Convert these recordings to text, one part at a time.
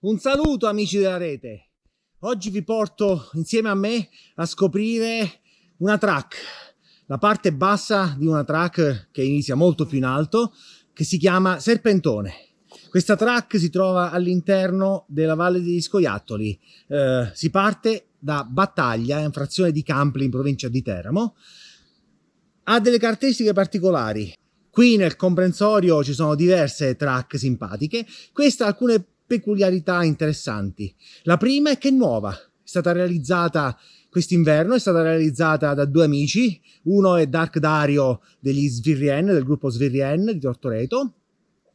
Un saluto amici della rete. Oggi vi porto insieme a me a scoprire una track, la parte bassa di una track che inizia molto più in alto, che si chiama Serpentone. Questa track si trova all'interno della Valle degli Scoiattoli. Eh, si parte da Battaglia, in frazione di Campli in provincia di Teramo. Ha delle caratteristiche particolari. Qui nel comprensorio ci sono diverse track simpatiche, queste alcune peculiarità interessanti. La prima è che è nuova, è stata realizzata quest'inverno, è stata realizzata da due amici, uno è Dark Dario degli Svirrien, del gruppo Svirrien di Tortoreto,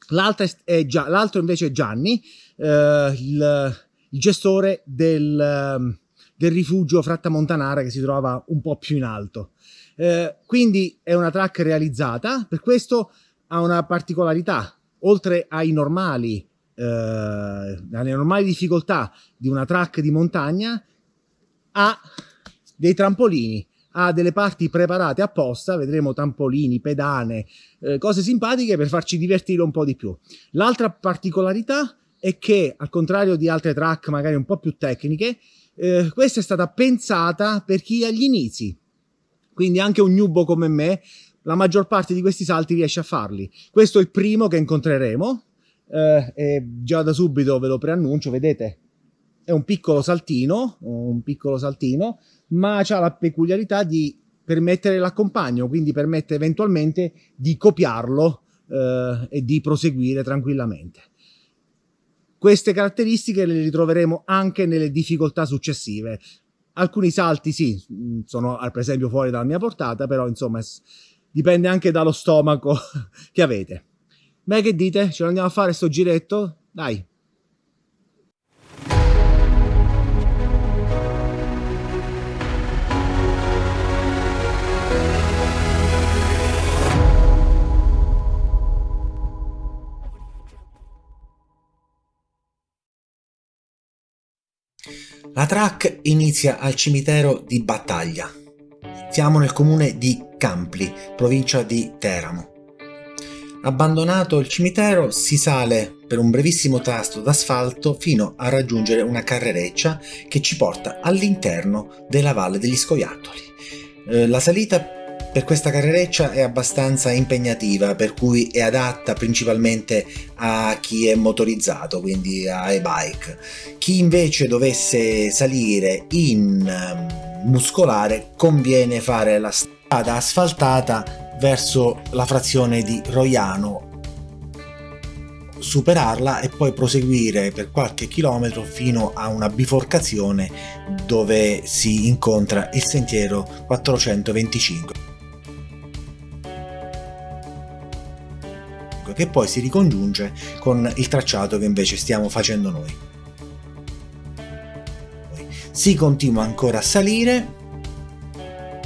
l'altro invece è Gianni, eh, il, il, gestore del, del rifugio Fratta Montanara che si trova un po' più in alto. Eh, quindi è una track realizzata, per questo ha una particolarità, oltre ai normali, eh, alle normali difficoltà di una track di montagna, ha dei trampolini, ha delle parti preparate apposta, vedremo trampolini, pedane, eh, cose simpatiche per farci divertire un po' di più. L'altra particolarità è che, al contrario di altre track magari un po' più tecniche, eh, questa è stata pensata per chi è agli inizi, quindi anche un nubo come me, la maggior parte di questi salti riesce a farli. Questo è il primo che incontreremo, eh, e già da subito ve lo preannuncio, vedete, è un piccolo saltino, un piccolo saltino, ma ha la peculiarità di permettere l'accompagno, quindi permette eventualmente di copiarlo eh, e di proseguire tranquillamente. Queste caratteristiche le ritroveremo anche nelle difficoltà successive. Alcuni salti sì, sono per esempio fuori dalla mia portata, però insomma dipende anche dallo stomaco che avete. Beh, che dite? Ce lo andiamo a fare sto giretto? Dai! La track inizia al cimitero di Battaglia. Siamo nel comune di Campli, provincia di Teramo. Abbandonato il cimitero si sale per un brevissimo tasto d'asfalto fino a raggiungere una carrereccia che ci porta all'interno della Valle degli Scoiattoli. Eh, la salita per questa carrereccia è abbastanza impegnativa per cui è adatta principalmente a chi è motorizzato quindi a e-bike chi invece dovesse salire in ehm, muscolare conviene fare la strada asfaltata verso la frazione di Roiano superarla e poi proseguire per qualche chilometro fino a una biforcazione dove si incontra il sentiero 425 che poi si ricongiunge con il tracciato che invece stiamo facendo noi. Si continua ancora a salire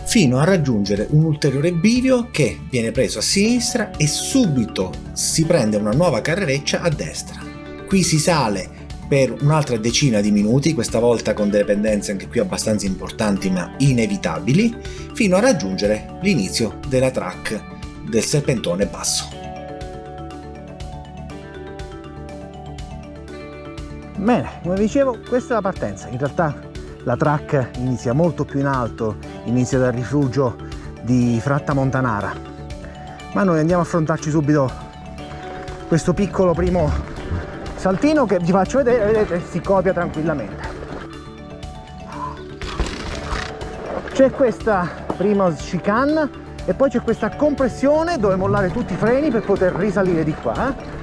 fino a raggiungere un ulteriore bivio che viene preso a sinistra e subito si prende una nuova carrereccia a destra. Qui si sale per un'altra decina di minuti, questa volta con delle pendenze anche qui abbastanza importanti ma inevitabili, fino a raggiungere l'inizio della track del serpentone basso. Bene, come dicevo, questa è la partenza. In realtà la track inizia molto più in alto, inizia dal rifugio di Fratta Montanara. Ma noi andiamo a affrontarci subito questo piccolo primo saltino che vi faccio vedere, vedete, si copia tranquillamente. C'è questa prima chicane e poi c'è questa compressione dove mollare tutti i freni per poter risalire di qua. Eh?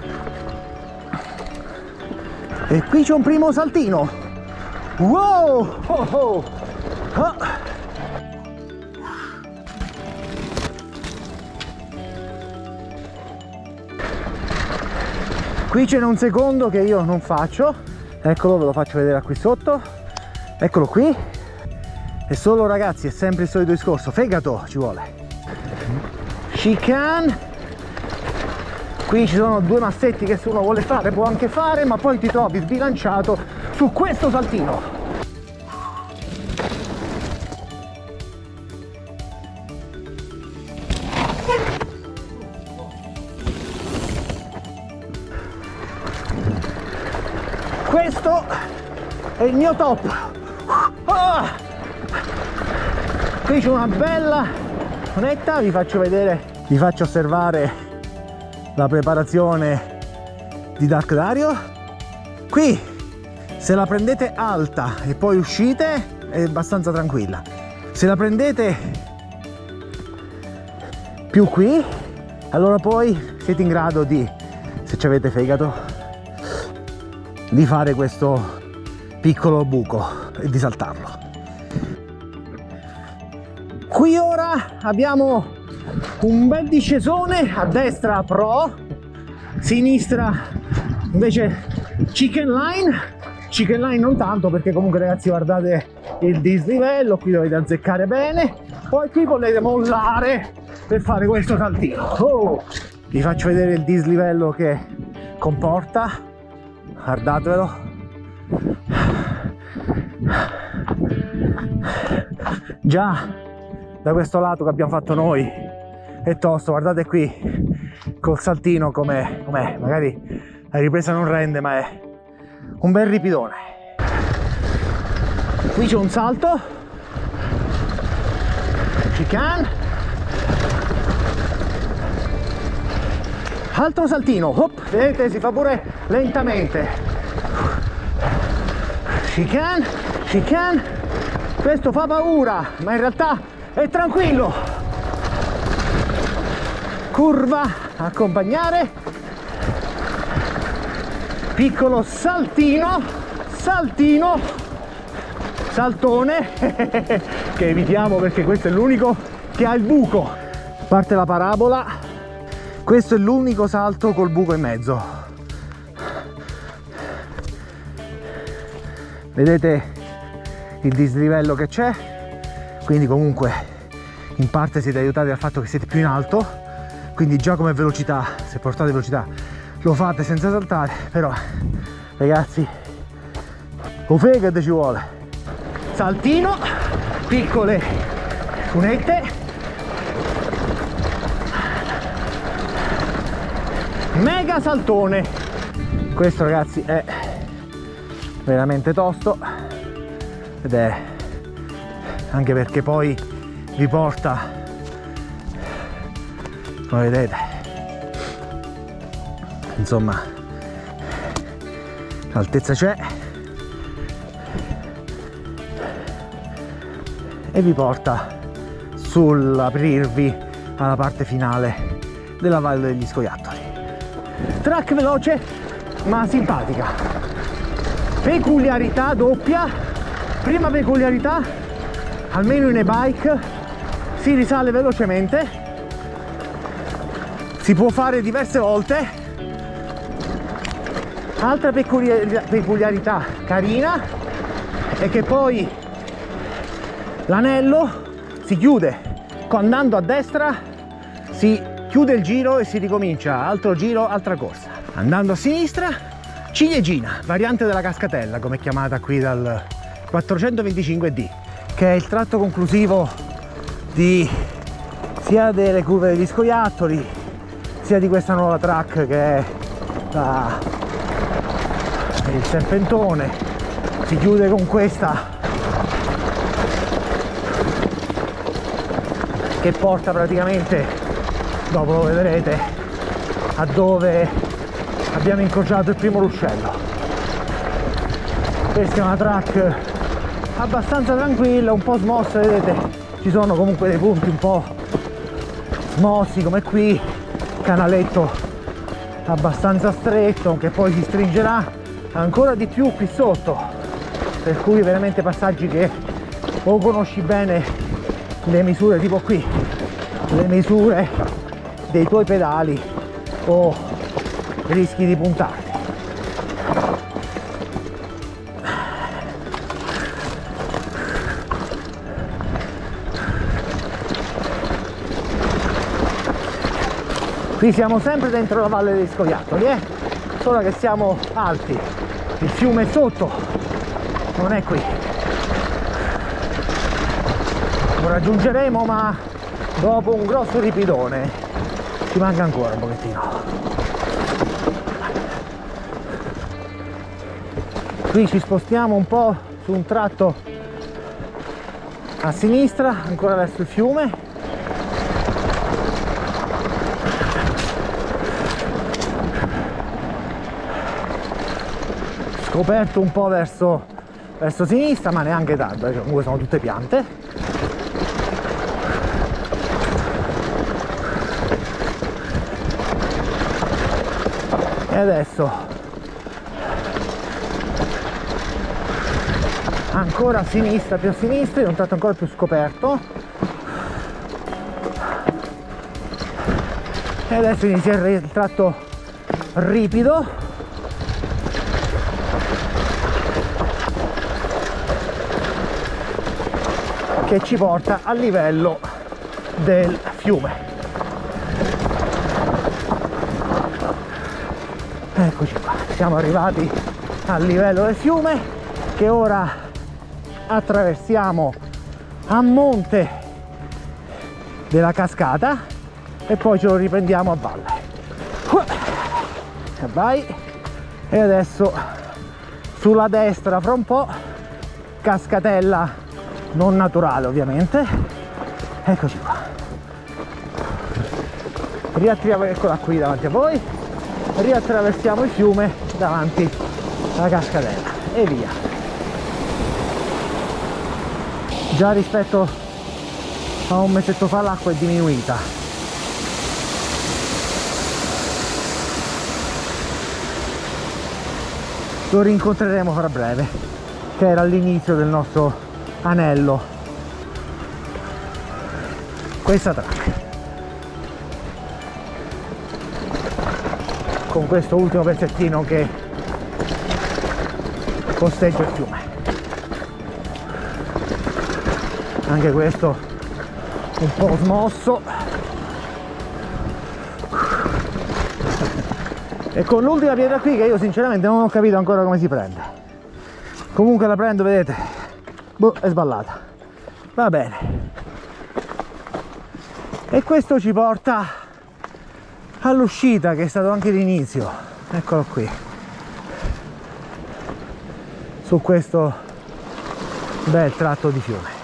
e qui c'è un primo saltino wow oh, oh. Qui c'è un secondo che io non faccio. Eccolo ve lo faccio vedere qui sotto. Eccolo qui. E solo ragazzi è sempre il solito discorso. Fegato ci vuole. Chicane qui ci sono due massetti che se uno vuole fare può anche fare ma poi ti trovi sbilanciato su questo saltino è il mio top. Oh! qui c'è una bella zonetta vi faccio vedere vi faccio osservare la preparazione di Dark Dario. Qui se la prendete alta e poi uscite è abbastanza tranquilla. Se la prendete più qui allora poi siete in grado di se ci avete fegato di fare questo piccolo buco e di saltarlo. Qui ora abbiamo un bel discesone a destra pro sinistra invece chicken line. Chicken line non tanto perché comunque ragazzi guardate il dislivello qui dovete azzeccare bene. Poi qui potete mollare per fare questo saltino. Oh, vi faccio vedere il dislivello che comporta. Guardatevelo già da questo lato che abbiamo fatto noi è tosto guardate qui col saltino come com'è magari la ripresa non rende ma è un bel ripidone. Qui c'è un salto. Chicane altro saltino Hop, vedete si fa pure lentamente chicane chicane. Questo fa paura ma in realtà e tranquillo. Curva accompagnare. Piccolo saltino saltino. Saltone che evitiamo perché questo è l'unico che ha il buco. Parte la parabola. Questo è l'unico salto col buco in mezzo vedete il dislivello che c'è? Quindi comunque in parte siete aiutati dal fatto che siete più in alto. Quindi già come velocità se portate velocità lo fate senza saltare. Però ragazzi o fegato ci vuole. Saltino piccole cunette. Mega saltone. Questo ragazzi è veramente tosto. Ed è anche perché poi vi porta come vedete. Insomma l'altezza c'è. E vi porta sull'aprirvi alla parte finale della valle degli scoiattoli. Track veloce ma simpatica peculiarità doppia. Prima peculiarità almeno in e-bike si risale velocemente. Si può fare diverse volte. Altra peculiarità carina è che poi l'anello si chiude. Andando a destra si chiude il giro e si ricomincia. Altro giro altra corsa. Andando a sinistra ciliegina variante della cascatella come è chiamata qui dal 425D che è il tratto conclusivo di sia delle curve degli scoiattoli sia di questa nuova track che è la, il serpentone. Si chiude con questa che porta praticamente dopo lo vedrete a dove abbiamo incrociato il primo ruscello. Questa è una track abbastanza tranquilla un po' smossa vedete? Ci sono comunque dei punti un po' smossi come qui canaletto abbastanza stretto che poi si stringerà ancora di più qui sotto. Per cui veramente passaggi che o conosci bene le misure tipo qui le misure dei tuoi pedali o rischi di puntare. Qui siamo sempre dentro la valle dei scoiattoli eh? solo che siamo alti. Il fiume è sotto. Non è qui. Lo raggiungeremo ma dopo un grosso ripidone. Ci manca ancora un pochettino qui ci spostiamo un po' su un tratto a sinistra ancora verso il fiume. Scoperto un po' verso, verso sinistra ma neanche tanto perché comunque sono tutte piante. E adesso ancora a sinistra più a sinistra in un tratto ancora più scoperto. E adesso inizia il tratto ripido. Che ci porta a livello del fiume. Eccoci qua siamo arrivati al livello del fiume che ora attraversiamo a monte della cascata e poi ce lo riprendiamo a valle. E vai. E adesso sulla destra fra un po' cascatella non naturale ovviamente. Eccoci qua. Riattraversiamo eccola qui davanti a voi. Riattraversiamo il fiume davanti alla cascatella. E via già rispetto a un mesetto fa l'acqua è diminuita. Lo rincontreremo fra breve che era l'inizio del nostro anello. Questa track. Con questo ultimo pezzettino che costeggia il fiume anche questo un po' smosso. E con l'ultima pietra qui che io sinceramente non ho capito ancora come si prende. Comunque la prendo vedete. Boh, è sballata. Va bene. E questo ci porta all'uscita che è stato anche l'inizio. Eccolo qui. Su questo bel tratto di fiume